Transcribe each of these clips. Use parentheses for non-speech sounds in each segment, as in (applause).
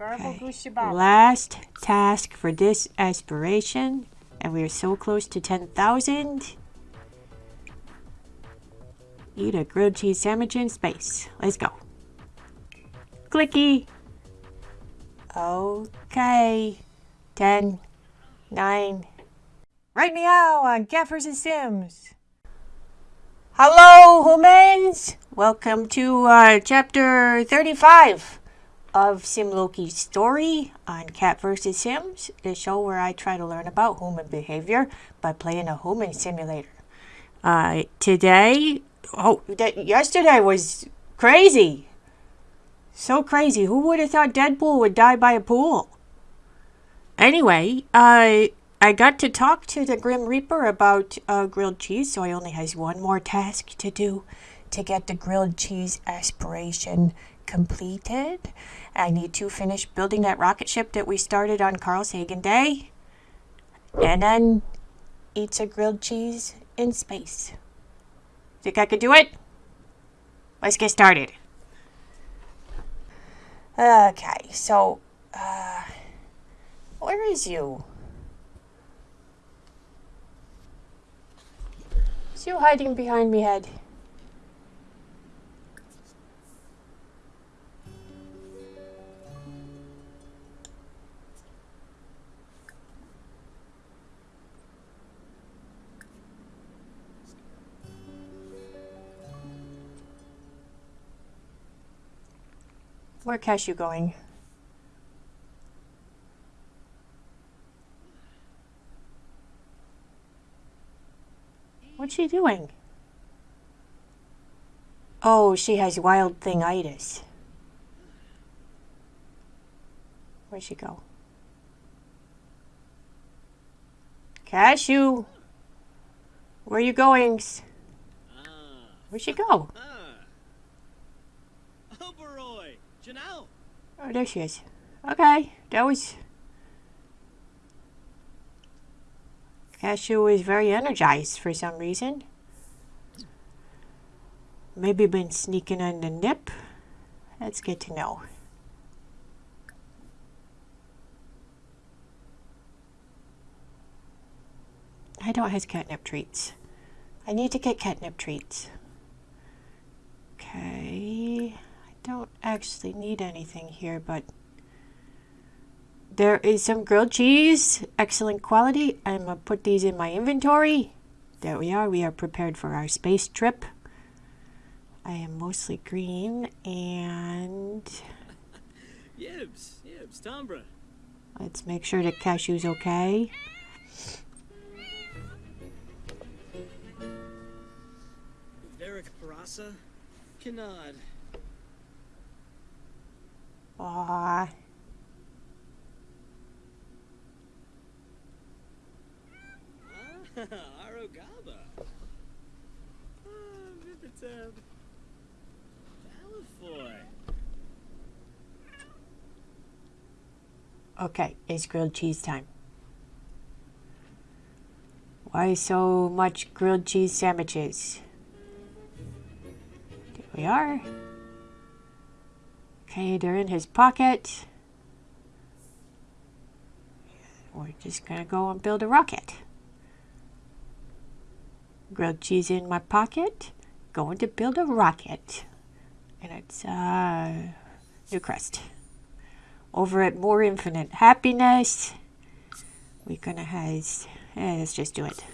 Okay. Last task for this aspiration, and we are so close to 10,000. Eat a grilled cheese sandwich in space. Let's go. Clicky. Okay. 10, 9. Right meow on Gaffers and Sims. Hello, humans! Welcome to uh, chapter 35 of Sim Loki's story on Cat vs. Sims, the show where I try to learn about human behavior by playing a human simulator. Uh, today, oh, yesterday was crazy. So crazy. Who would have thought Deadpool would die by a pool? Anyway, uh, I got to talk to the Grim Reaper about uh, grilled cheese, so I only has one more task to do to get the grilled cheese aspiration completed. I need to finish building that rocket ship that we started on Carl Sagan Day, and then eat some grilled cheese in space. Think I could do it? Let's get started. Okay, so, uh, where is you? Is you hiding behind me head? Where Cashew going? What's she doing? Oh, she has wild thingitis. Where'd she go? Cashew! Where you going? Where'd she go? Ah. Oh, there she is. Okay, that was. Cashew is very energized for some reason. Maybe been sneaking on the nip. That's good to know. I don't have catnip treats. I need to get catnip treats. Okay. I don't actually need anything here, but there is some grilled cheese, excellent quality. I'm gonna put these in my inventory. There we are. We are prepared for our space trip. I am mostly green, and (laughs) Yibs! Yibs! Tombra! let's make sure that Cashew's okay. Varric Parasa? Kanad. Aw, (laughs) Ah, Arogaba! Ah, okay, it's grilled cheese time. Why so much grilled cheese sandwiches? There we are. Okay, they're in his pocket. We're just gonna go and build a rocket. Grilled cheese in my pocket. Going to build a rocket. And it's uh new crust. Over at More Infinite Happiness. We're gonna have eh, let's just do it.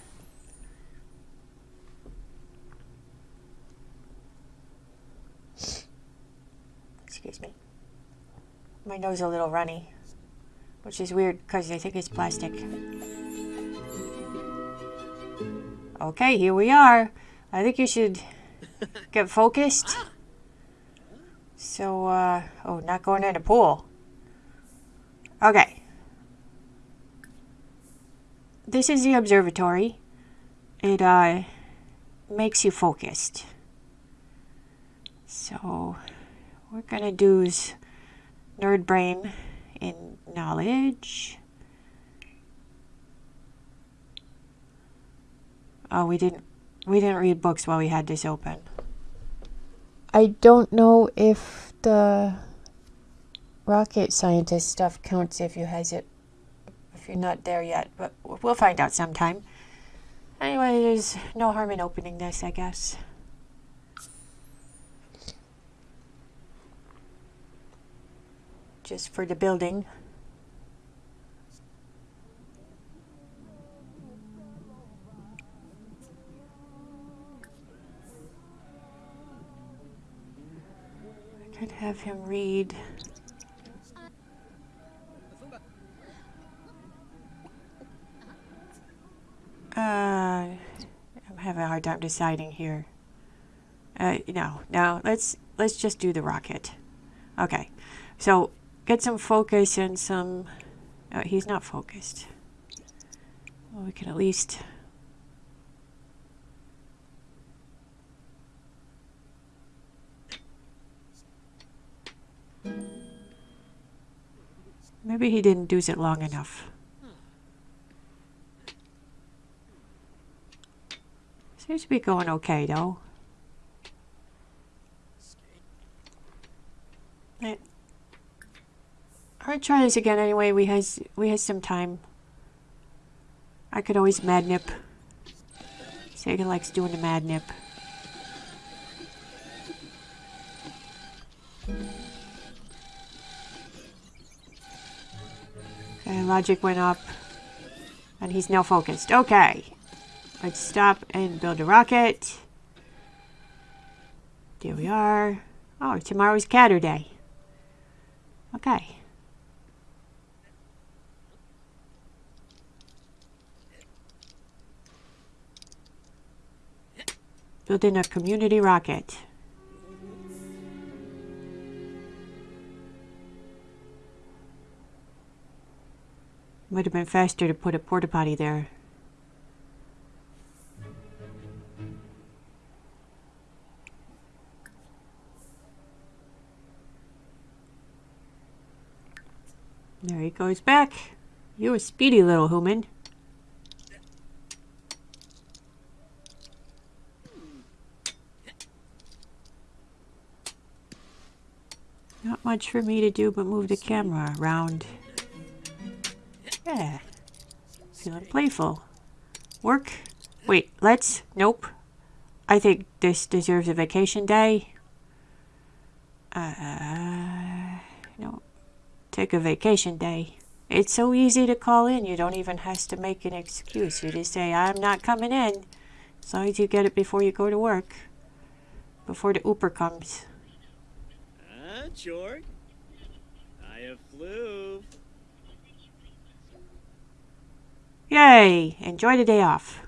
Excuse me. My nose a little runny, which is weird because I think it's plastic. Okay, here we are. I think you should get focused. So, uh, oh, not going in a pool. Okay. This is the observatory. It, uh, makes you focused. So, we're gonna do is nerd brain in knowledge. Oh, we didn't we didn't read books while we had this open. I don't know if the rocket scientist stuff counts if you has it if you're not there yet, but we'll find out sometime. Anyway, there's no harm in opening this, I guess. Just for the building. I could have him read. Uh, I'm having a hard time deciding here. Uh, no, no, let's let's just do the rocket. Okay, so get some focus and some. Uh, he's not focused. Well, we can at least. Maybe he didn't do it long enough. Seems to be going okay though. Right. I'll try this again anyway. We has we has some time. I could always mad nip. Sega likes doing the mad nip. Okay, logic went up. And he's now focused. Okay. Let's stop and build a rocket. There we are. Oh, tomorrow's Catter Day. Okay. Building a community rocket. Would have been faster to put a porta potty there. There he goes back. You a speedy little human. Not much for me to do but move the camera around. Yeah. Feeling playful. Work. Wait, let's. Nope. I think this deserves a vacation day. Uh, no. Take a vacation day. It's so easy to call in. You don't even have to make an excuse. You just say, I'm not coming in. As long as you get it before you go to work. Before the Uber comes. Jorg. I have flew. Yay! Enjoy the day off.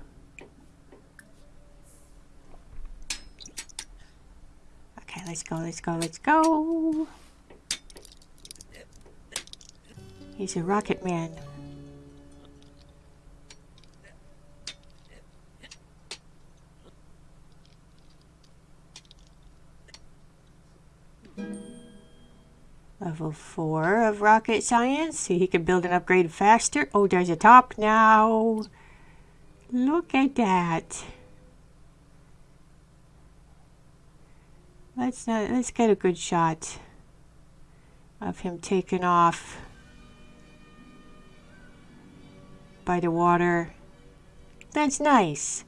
Okay, let's go, let's go, let's go. He's a rocket man. Level 4 of rocket science. See, he can build and upgrade faster. Oh, there's a top now. Look at that. Let's not, let's get a good shot of him taking off by the water. That's nice.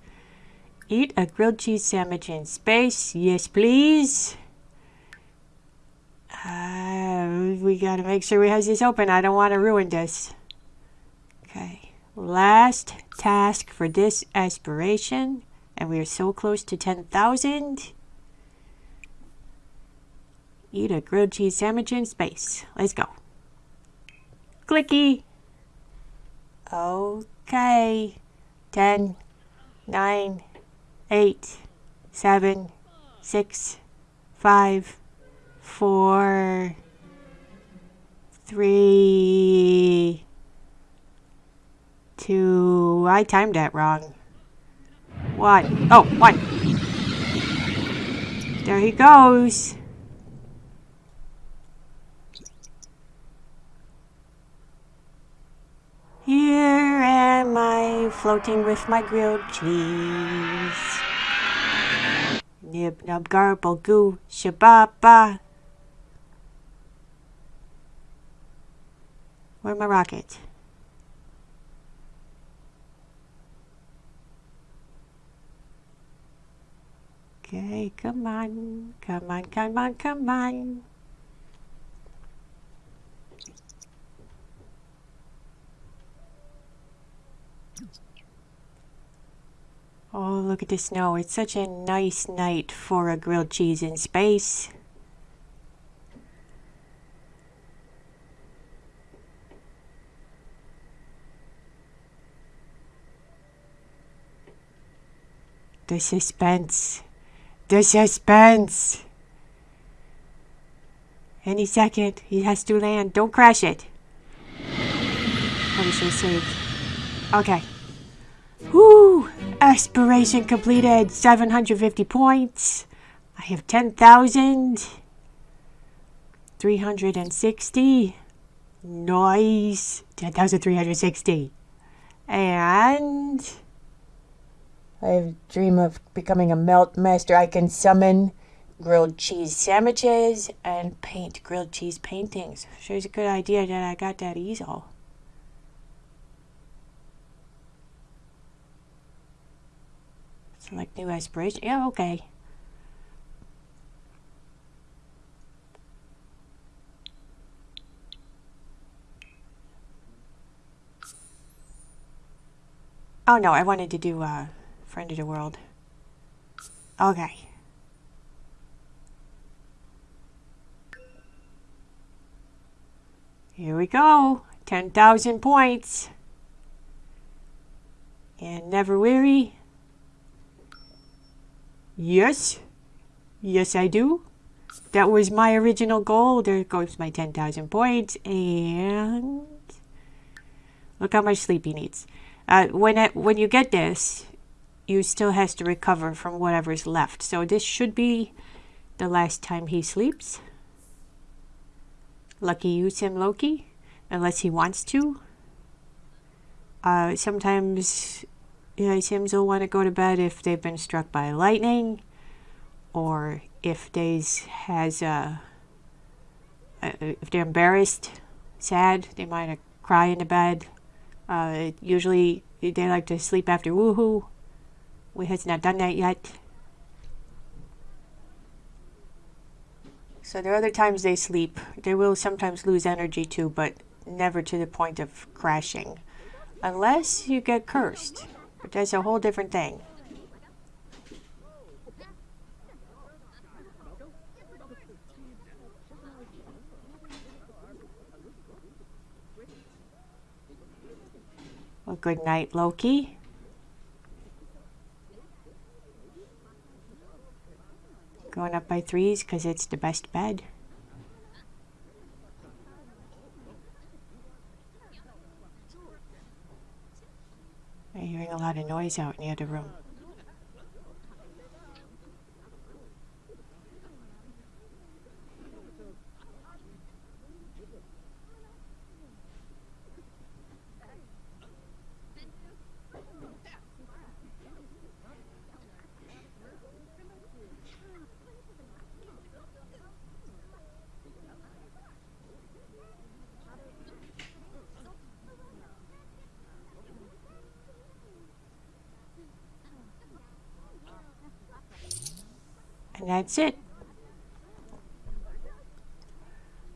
Eat a grilled cheese sandwich in space. Yes, please. Uh, we gotta make sure we have this open. I don't want to ruin this. Okay. Last task for this aspiration. And we are so close to 10,000. Eat a grilled cheese sandwich in space. Let's go. Clicky. Okay. 10, 9, 8, 7, 6, 5, 4, 3, 2. I timed that wrong. 1. Oh, 1. There he goes. Here am I floating with my grilled cheese. Nib nub garble goo shababa. Where my rocket? Okay, come on. Come on, come on, come on. Oh, look at the snow. It's such a nice night for a grilled cheese in space. The suspense. The suspense. Any second, he has to land. Don't crash it. Should have saved. Okay. Whoo! Aspiration completed. 750 points. I have 10,000. 360. Nice. 10,360. And... I dream of becoming a melt master. I can summon grilled cheese sandwiches and paint grilled cheese paintings. Sure a good idea that I got that easel. Select new aspiration. Yeah, okay. Oh no, I wanted to do uh, Friend of the World. Okay. Here we go. 10,000 points. And never weary. Yes. Yes, I do. That was my original goal. There goes my 10,000 points. And look how much sleep he needs. Uh, when, it, when you get this, you still has to recover from whatever's left. So this should be the last time he sleeps. Lucky you, Sim Loki, unless he wants to. Uh, sometimes you know, Sims will want to go to bed if they've been struck by lightning, or if they has a, uh, if they're embarrassed, sad, they might cry in the bed. Uh, usually they like to sleep after woohoo. We has not done that yet. So there are other times they sleep. They will sometimes lose energy too, but never to the point of crashing. Unless you get cursed. But that's a whole different thing. Well, good night, Loki. Going up by threes because it's the best bed. I'm hearing a lot of noise out in the other room. That's it.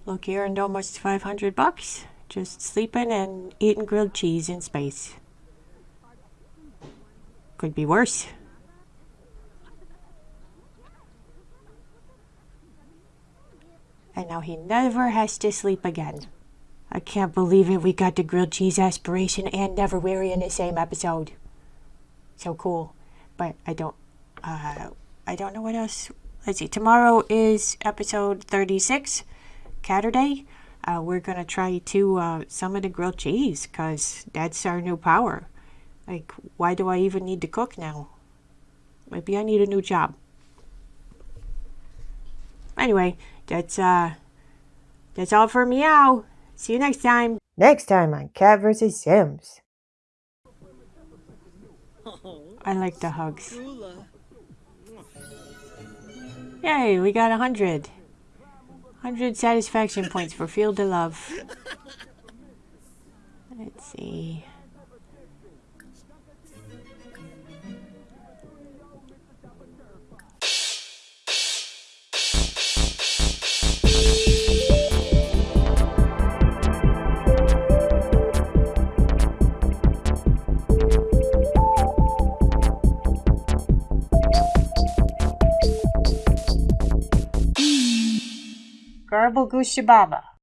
Look, here earned almost 500 bucks just sleeping and eating grilled cheese in space. Could be worse. And now he never has to sleep again. I can't believe it. We got the grilled cheese aspiration and never weary in the same episode. So cool. But I don't, uh, I don't know what else. Let's see. Tomorrow is episode 36, Catterday. Uh, we're going to try to uh, some of the grilled cheese because that's our new power. Like, why do I even need to cook now? Maybe I need a new job. Anyway, that's uh, that's all for meow. See you next time. Next time on Cat vs. Sims. I like the hugs. Yay, we got a hundred. Hundred satisfaction points for Field of Love. Let's see. Garble Gooshababa.